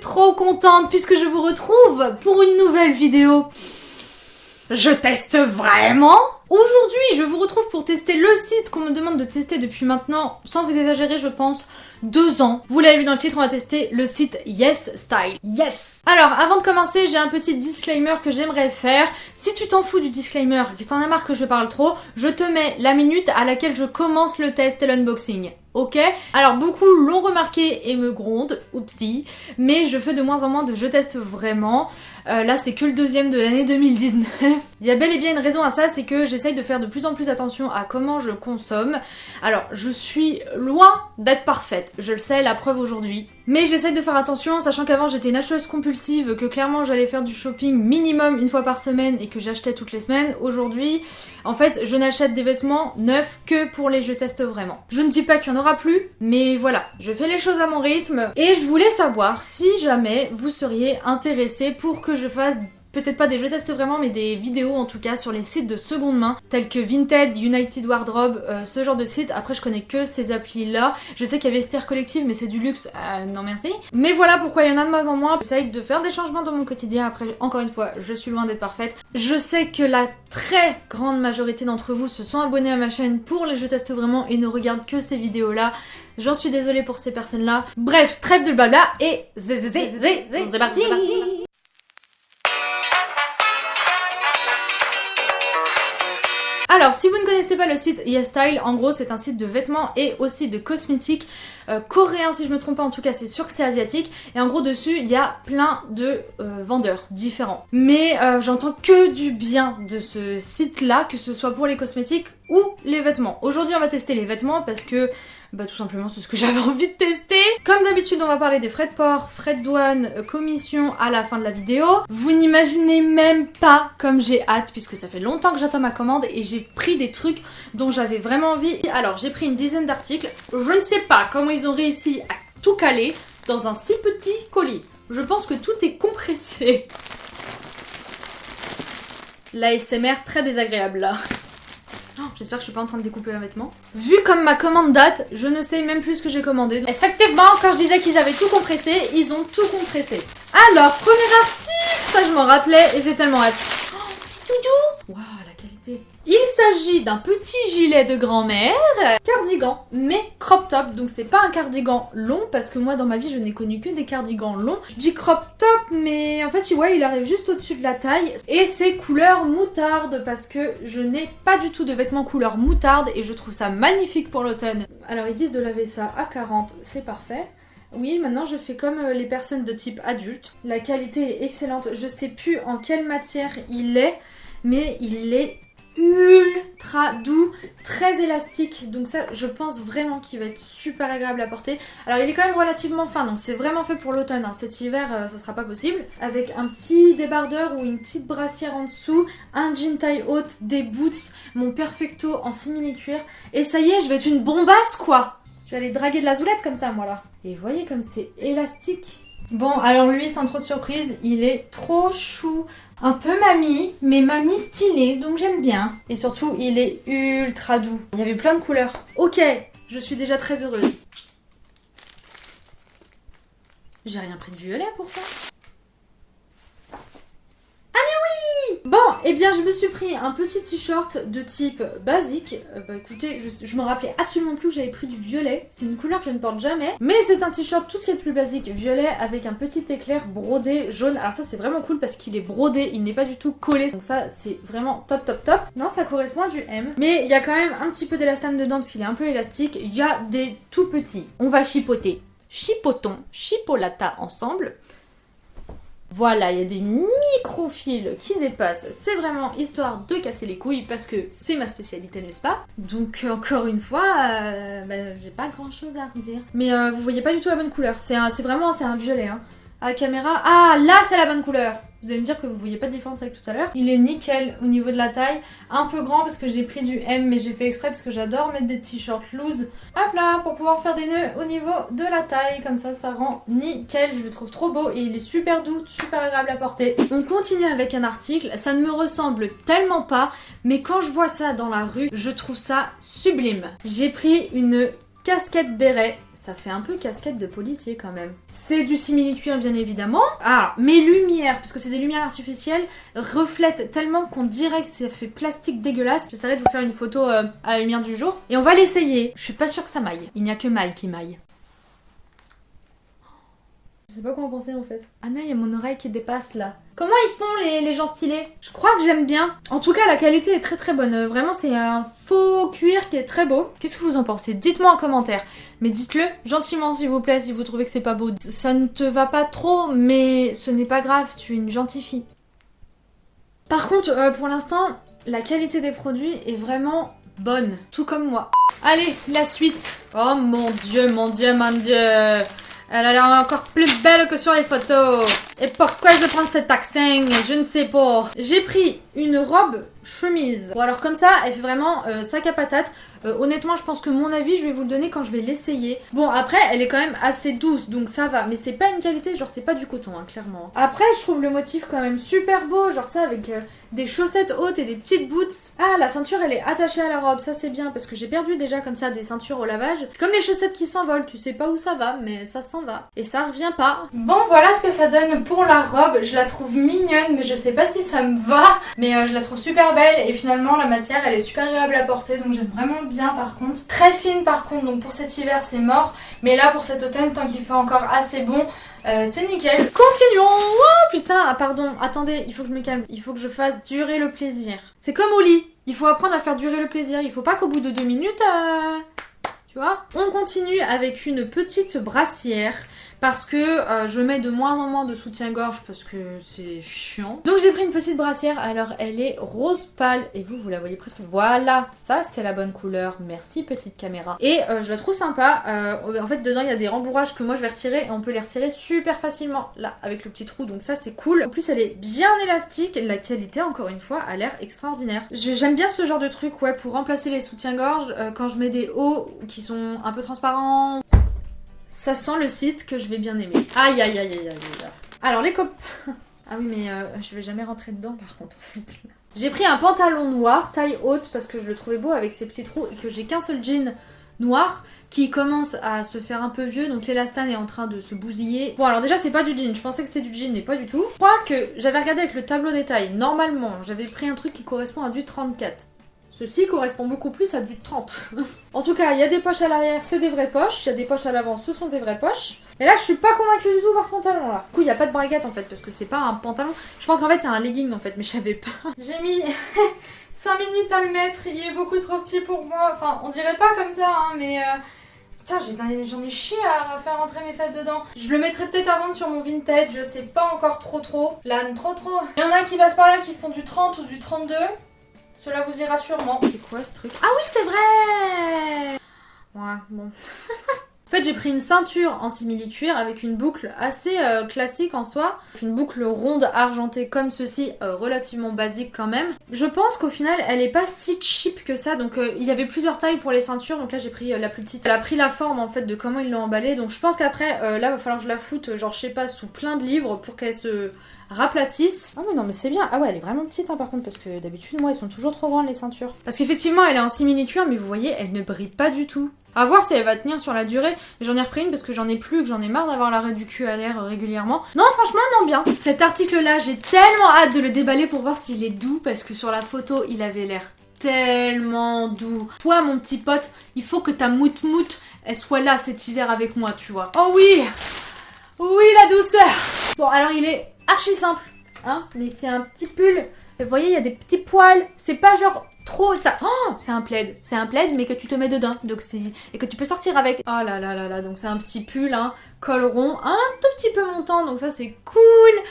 trop contente puisque je vous retrouve pour une nouvelle vidéo. Je teste vraiment Aujourd'hui, je vous retrouve pour tester le site qu'on me demande de tester depuis maintenant, sans exagérer je pense, deux ans. Vous l'avez vu dans le titre, on va tester le site Yes Style. Yes Alors, avant de commencer, j'ai un petit disclaimer que j'aimerais faire. Si tu t'en fous du disclaimer, que t'en as marre que je parle trop, je te mets la minute à laquelle je commence le test et l'unboxing. Ok. Alors beaucoup l'ont remarqué et me grondent, oupsie, mais je fais de moins en moins de je teste vraiment. Euh, là c'est que le deuxième de l'année 2019. Il y a bel et bien une raison à ça, c'est que j'essaye de faire de plus en plus attention à comment je consomme. Alors je suis loin d'être parfaite, je le sais, la preuve aujourd'hui. Mais j'essaye de faire attention, sachant qu'avant j'étais une acheteuse compulsive, que clairement j'allais faire du shopping minimum une fois par semaine et que j'achetais toutes les semaines. Aujourd'hui, en fait, je n'achète des vêtements neufs que pour les je teste vraiment. Je ne dis pas qu'il y en aura plus, mais voilà, je fais les choses à mon rythme. Et je voulais savoir si jamais vous seriez intéressé pour que je fasse peut-être pas des je teste vraiment, mais des vidéos en tout cas sur les sites de seconde main, tels que Vinted, United Wardrobe, euh, ce genre de site. Après, je connais que ces applis-là. Je sais qu'il y avait Ster Collective, mais c'est du luxe, euh, non merci. Mais voilà pourquoi il y en a de moins en moins. J'essaye de faire des changements dans mon quotidien. Après, encore une fois, je suis loin d'être parfaite. Je sais que la très grande majorité d'entre vous se sont abonnés à ma chaîne pour les je teste vraiment et ne regardent que ces vidéos-là. J'en suis désolée pour ces personnes-là. Bref, trêve de blabla et zé zé zé zé, c'est parti Alors, si vous ne connaissez pas le site YesStyle, en gros, c'est un site de vêtements et aussi de cosmétiques euh, coréens, si je me trompe pas, en tout cas, c'est sûr que c'est asiatique. Et en gros, dessus, il y a plein de euh, vendeurs différents. Mais euh, j'entends que du bien de ce site-là, que ce soit pour les cosmétiques ou les vêtements. Aujourd'hui, on va tester les vêtements parce que bah tout simplement c'est ce que j'avais envie de tester. Comme d'habitude on va parler des frais de port, frais de douane, euh, commission à la fin de la vidéo. Vous n'imaginez même pas comme j'ai hâte puisque ça fait longtemps que j'attends ma commande et j'ai pris des trucs dont j'avais vraiment envie. Alors j'ai pris une dizaine d'articles. Je ne sais pas comment ils ont réussi à tout caler dans un si petit colis. Je pense que tout est compressé. L'ASMR très désagréable là. Oh, j'espère que je suis pas en train de découper un vêtement. Vu comme ma commande date, je ne sais même plus ce que j'ai commandé. Effectivement, quand je disais qu'ils avaient tout compressé, ils ont tout compressé. Alors, premier article, ça je m'en rappelais et j'ai tellement hâte. Oh, petit doudou Waouh, il s'agit d'un petit gilet de grand-mère, cardigan, mais crop top, donc c'est pas un cardigan long, parce que moi dans ma vie je n'ai connu que des cardigans longs. Je dis crop top, mais en fait tu vois il arrive juste au-dessus de la taille, et c'est couleur moutarde, parce que je n'ai pas du tout de vêtements couleur moutarde, et je trouve ça magnifique pour l'automne. Alors ils disent de laver ça à 40, c'est parfait. Oui, maintenant je fais comme euh, les personnes de type adulte. La qualité est excellente. Je sais plus en quelle matière il est, mais il est ultra doux, très élastique. Donc ça, je pense vraiment qu'il va être super agréable à porter. Alors il est quand même relativement fin, donc c'est vraiment fait pour l'automne. Hein. Cet hiver, euh, ça sera pas possible. Avec un petit débardeur ou une petite brassière en dessous, un jean taille haute, des boots, mon perfecto en simili cuir. Et ça y est, je vais être une bombasse quoi Je vais aller draguer de la zoulette comme ça moi là. Et voyez comme c'est élastique. Bon, alors lui, sans trop de surprise, il est trop chou un peu mamie, mais mamie stylée, donc j'aime bien. Et surtout, il est ultra doux. Il y avait plein de couleurs. Ok, je suis déjà très heureuse. J'ai rien pris de violet pourtant. Bon, et eh bien je me suis pris un petit t-shirt de type basique. Euh, bah écoutez, je, me rappelais absolument plus que j'avais pris du violet. C'est une couleur que je ne porte jamais. Mais c'est un t-shirt tout ce qui est de plus basique, violet, avec un petit éclair brodé jaune. Alors ça c'est vraiment cool parce qu'il est brodé, il n'est pas du tout collé. Donc ça c'est vraiment top top top. Non, ça correspond à du M. Mais il y a quand même un petit peu d'élastane dedans parce qu'il est un peu élastique. Il y a des tout petits. On va chipoter. Chipotons, chipolata ensemble. Voilà, il y a des micro-fils qui dépassent. C'est vraiment histoire de casser les couilles parce que c'est ma spécialité, n'est-ce pas? Donc encore une fois, euh, bah, j'ai pas grand-chose à redire. Mais euh, vous voyez pas du tout la bonne couleur. C'est vraiment c'est un violet. Hein. À la caméra, ah là c'est la bonne couleur vous allez me dire que vous voyez pas de différence avec tout à l'heure. Il est nickel au niveau de la taille. Un peu grand parce que j'ai pris du M mais j'ai fait exprès parce que j'adore mettre des t-shirts loose. Hop là, pour pouvoir faire des nœuds au niveau de la taille. Comme ça, ça rend nickel. Je le trouve trop beau et il est super doux, super agréable à porter. On continue avec un article. Ça ne me ressemble tellement pas. Mais quand je vois ça dans la rue, je trouve ça sublime. J'ai pris une casquette béret ça fait un peu casquette de policier quand même. C'est du simili-cuir bien évidemment. Ah, mes lumières, parce que c'est des lumières artificielles, reflètent tellement qu'on dirait que ça fait plastique dégueulasse. J'essaierai de vous faire une photo euh, à la lumière du jour. Et on va l'essayer. Je suis pas sûre que ça maille. Il n'y a que maille qui maille. Je sais pas quoi en penser en fait. Ah non, il y a mon oreille qui dépasse là. Comment ils font les, les gens stylés? Je crois que j'aime bien. En tout cas, la qualité est très très bonne. Euh, Vraiment, c'est un faux cuir qui est très beau. Qu'est-ce que vous en pensez? Dites-moi en commentaire. Mais dites-le gentiment s'il vous plaît si vous trouvez que c'est pas beau. Ça ne te va pas trop, mais ce n'est pas grave, tu es une gentille fille. Par contre, euh, pour l'instant, la qualité des produits est vraiment bonne. Tout comme moi. Allez, la suite. Oh mon dieu, mon dieu, mon dieu. Elle a l'air encore plus belle que sur les photos. Et pourquoi je prends cet accent? Je ne sais pas. J'ai pris une robe chemise. Bon alors comme ça, elle fait vraiment euh, sac à patate. Euh, honnêtement, je pense que mon avis, je vais vous le donner quand je vais l'essayer. Bon après, elle est quand même assez douce, donc ça va. Mais c'est pas une qualité, genre c'est pas du coton, hein, clairement. Après, je trouve le motif quand même super beau, genre ça avec euh, des chaussettes hautes et des petites boots. Ah, la ceinture, elle est attachée à la robe, ça c'est bien parce que j'ai perdu déjà comme ça des ceintures au lavage. C'est comme les chaussettes qui s'envolent, tu sais pas où ça va, mais ça s'en va. Et ça revient pas. Bon, voilà ce que ça donne pour la robe. Je la trouve mignonne, mais je sais pas si ça me va. Mais je la trouve belle et finalement la matière, elle est super agréable à porter, donc j'aime vraiment bien par contre. Très fine par contre, donc pour cet hiver c'est mort. Mais là pour cet automne, tant qu'il fait encore assez bon, euh, c'est nickel. Continuons Oh putain, ah, pardon, attendez, il faut que je me calme. Il faut que je fasse durer le plaisir. C'est comme au lit. Il faut apprendre à faire durer le plaisir. Il faut pas qu'au bout de deux minutes... euh, Tu vois On continue avec une petite brassière parce que euh, je mets de moins en moins de soutien-gorge parce que c'est chiant. Donc j'ai pris une petite brassière, alors elle est rose pâle et vous, vous la voyez presque. Voilà, ça c'est la bonne couleur, merci petite caméra. Et euh, je la trouve sympa, Euh, en fait dedans il y a des rembourrages que moi je vais retirer et on peut les retirer super facilement là avec le petit trou donc ça c'est cool. En plus elle est bien élastique, la qualité encore une fois a l'air extraordinaire. J'aime bien ce genre de truc ouais pour remplacer les soutiens-gorge euh, quand je mets des hauts qui sont un peu transparents ça sent le site que je vais bien aimer. Aïe aïe aïe aïe aïe. Alors les copains... Ah oui mais euh, je vais jamais rentrer dedans par contre en fait. J'ai pris un pantalon noir, taille haute, parce que je le trouvais beau avec ses petits trous et que j'ai qu'un seul jean noir qui commence à se faire un peu vieux, donc l'élastane est en train de se bousiller. Bon alors déjà c'est pas du jean, je pensais que c'était du jean mais pas du tout. Je crois que j'avais regardé avec le tableau des tailles, normalement j'avais pris un truc qui correspond à du 34. Ceci correspond beaucoup plus à du 30. en tout cas, il y a des poches à l'arrière, c'est des vraies poches. Il y a des poches à l'avant, ce sont des vraies poches. Et là, je suis pas convaincue du tout par ce pantalon là. Du coup, il n'y a pas de braguette en fait, parce que c'est pas un pantalon. Je pense qu'en fait, c'est un legging en fait, mais je savais pas. J'ai mis 5 minutes à le mettre, il est beaucoup trop petit pour moi. Enfin, on dirait pas comme ça, hein, mais. euh, Putain, j'en ai chié à faire rentrer mes fesses dedans. Je le mettrai peut-être à vendre sur mon vintage, je sais pas encore trop trop. Là, trop trop. Il y en a qui passent par là qui font du 30 ou du 32. Cela vous ira sûrement. C'est quoi ce truc? Ah oui, c'est vrai Ouais, bon. En fait, j'ai pris une ceinture en simili-cuir avec une boucle assez euh, classique en soi. Une boucle ronde argentée comme ceci, euh, relativement basique quand même. Je pense qu'au final, elle est pas si cheap que ça. Donc, euh, il y avait plusieurs tailles pour les ceintures. Donc là, j'ai pris la plus petite. Elle a pris la forme en fait de comment ils l'ont emballée. Donc, je pense qu'après, là, va falloir que je la foute, genre, je sais pas, sous plein de livres pour qu'elle se raplatisse. Ah mais non mais c'est bien. Ah ouais elle est vraiment petite hein, par contre parce que d'habitude moi elles sont toujours trop grandes les ceintures. Parce qu'effectivement elle est en simili-cuir mais vous voyez elle ne brille pas du tout. À voir si elle va tenir sur la durée. Mais J'en ai repris une parce que j'en ai plus, que j'en ai marre d'avoir l'arrêt du cul à l'air euh, régulièrement. Non franchement non bien. Cet article là j'ai tellement hâte de le déballer pour voir s'il est doux parce que sur la photo il avait l'air tellement doux. Toi mon petit pote, il faut que ta mout mout elle soit là cet hiver avec moi tu vois. Oh oui Oui la douceur Bon alors il est archi simple, hein, mais c'est un petit pull. Vous voyez, il y a des petits poils. C'est pas genre Oh, c'est un plaid. C'est un plaid, mais que tu te mets dedans. Donc et que tu peux sortir avec. Oh là là là là. Donc c'est un petit pull, hein, col rond, un tout petit peu montant. Donc ça c'est cool.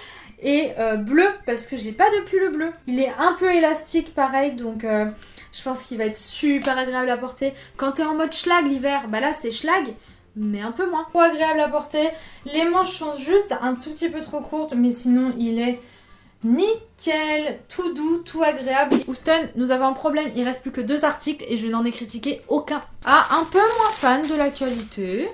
Et euh, bleu parce que j'ai pas de pull bleu. Il est un peu élastique pareil, donc. euh, je pense qu'il va être super agréable à porter. Quand t'es en mode schlag l'hiver, bah là c'est schlag, mais un peu moins. Trop agréable à porter. Les manches sont juste un tout petit peu trop courtes, mais sinon il est nickel, tout doux, tout agréable. Houston, nous avons un problème, il reste plus que deux articles et je n'en ai critiqué aucun. Ah, un peu moins fan de la qualité.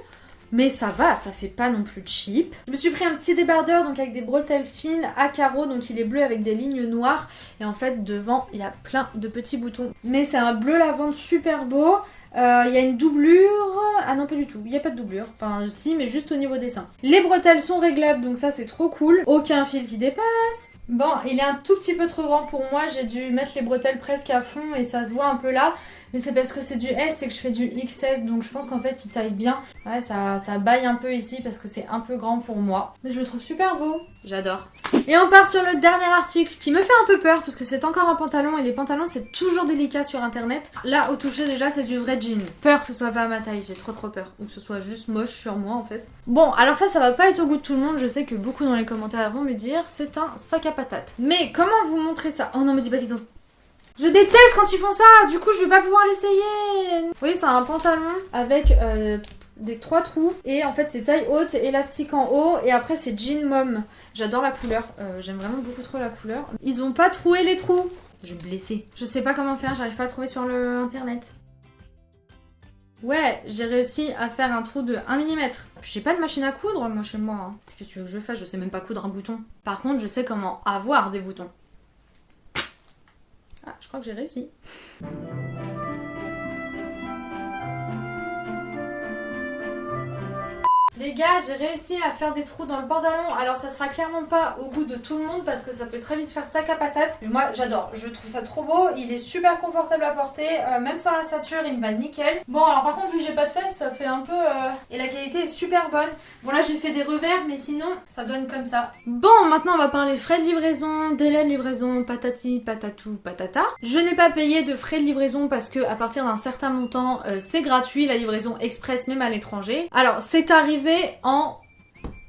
Mais ça va, ça fait pas non plus cheap. Je me suis pris un petit débardeur donc avec des bretelles fines à carreaux, donc il est bleu avec des lignes noires. Et en fait devant il y a plein de petits boutons. Mais c'est un bleu lavande super beau. Euh, Il y a une doublure. Ah non, pas du tout. Il n'y a pas de doublure. Enfin, si, mais juste au niveau des seins. Les bretelles sont réglables, donc ça c'est trop cool. Aucun fil qui dépasse. Bon, il est un tout petit peu trop grand pour moi. J'ai dû mettre les bretelles presque à fond et ça se voit un peu là. Mais c'est parce que c'est du S et que je fais du XS, donc je pense qu'en fait il taille bien. Ouais, ça, ça baille un peu ici parce que c'est un peu grand pour moi. Mais je le trouve super beau. J'adore. Et on part sur le dernier article qui me fait un peu peur parce que c'est encore un pantalon et les pantalons c'est toujours délicat sur internet. Là au toucher déjà c'est du vrai jean. Peur que ce soit pas à ma taille, j'ai trop trop peur. Ou que ce soit juste moche sur moi en fait. Bon alors ça ça va pas être au goût de tout le monde, je sais que beaucoup dans les commentaires vont me dire c'est un sac à patates. Mais comment vous montrer ça? Oh non me dis pas qu'ils ont je déteste quand ils font ça, du coup je vais pas pouvoir l'essayer. Vous voyez c'est un pantalon avec euh, des trois trous et en fait c'est taille haute, élastique en haut et après c'est jean mom. J'adore la couleur, euh, j'aime vraiment beaucoup trop la couleur. Ils ont pas troué les trous. Je vais blesser. Je sais pas comment faire, j'arrive pas à trouver sur le internet. Ouais, j'ai réussi à faire un trou de 1 mm. J'ai pas de machine à coudre moi chez moi. Hein. Qu'est-ce que tu veux que je fasse? Je sais même pas coudre un bouton. Par contre, je sais comment avoir des boutons. Ah, je crois que j'ai réussi. Les gars, j'ai réussi à faire des trous dans le pantalon. Alors ça sera clairement pas au goût de tout le monde parce que ça peut très vite faire sac à patate. Mais moi j'adore, je trouve ça trop beau. Il est super confortable à porter, euh, même sans la ceinture, il me va nickel. Bon alors par contre vu que j'ai pas de fesses, ça fait un peu... Euh, et la qualité est super bonne. Bon là j'ai fait des revers mais sinon ça donne comme ça. Bon maintenant on va parler frais de livraison, délai de livraison, patati, patatou, patata. Je n'ai pas payé de frais de livraison parce que à partir d'un certain montant euh, c'est gratuit la livraison express même à l'étranger. Alors c'est arrivé en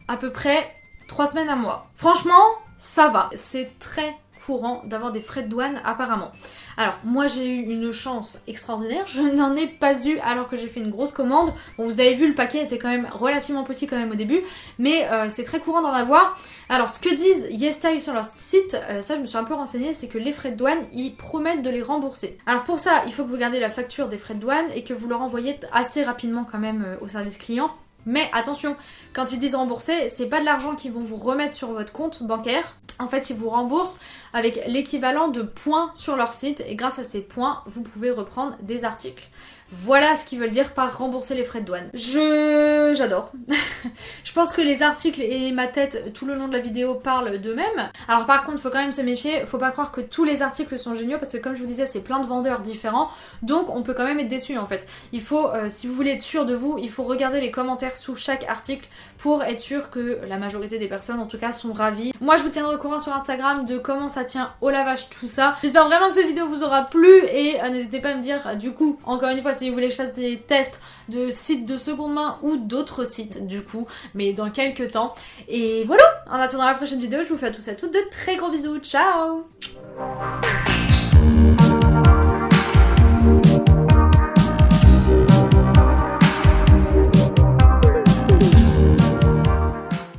à peu près 3 semaines à mois. Franchement, ça va. C'est très courant d'avoir des frais de douane apparemment. Alors moi j'ai eu une chance extraordinaire, je n'en ai pas eu alors que j'ai fait une grosse commande. Vous avez vu le paquet était quand même relativement petit quand même au début, mais euh, c'est très courant d'en avoir. Alors ce que disent YesStyle sur leur site, euh, ça je me suis un peu renseignée, c'est que les frais de douane ils promettent de les rembourser. Alors pour ça il faut que vous gardiez la facture des frais de douane et que vous leur envoyez assez rapidement quand même euh, au service client mais attention, quand ils disent rembourser, c'est pas de l'argent qu'ils vont vous remettre sur votre compte bancaire. En fait, ils vous remboursent avec l'équivalent de points sur leur site et grâce à ces points, vous pouvez reprendre des articles. Voilà ce qu'ils veulent dire par rembourser les frais de douane. Je... j'adore. je pense que les articles et ma tête tout le long de la vidéo parlent d'eux-mêmes. Alors par contre, faut quand même se méfier, faut pas croire que tous les articles sont géniaux parce que comme je vous disais, c'est plein de vendeurs différents, donc on peut quand même être déçu en fait. Il faut, euh, si vous voulez être sûr de vous, il faut regarder les commentaires sous chaque article pour être sûr que la majorité des personnes en tout cas sont ravies. Moi je vous tiendrai au courant sur Instagram de comment ça tient au lavage tout ça. J'espère vraiment que cette vidéo vous aura plu et euh, n'hésitez pas à me dire du coup, encore une fois, si vous voulez que je fasse des tests de sites de seconde main ou d'autres sites du coup, mais dans quelques temps. Et voilà, en attendant la prochaine vidéo, je vous fais à tous et à toutes de très gros bisous, ciao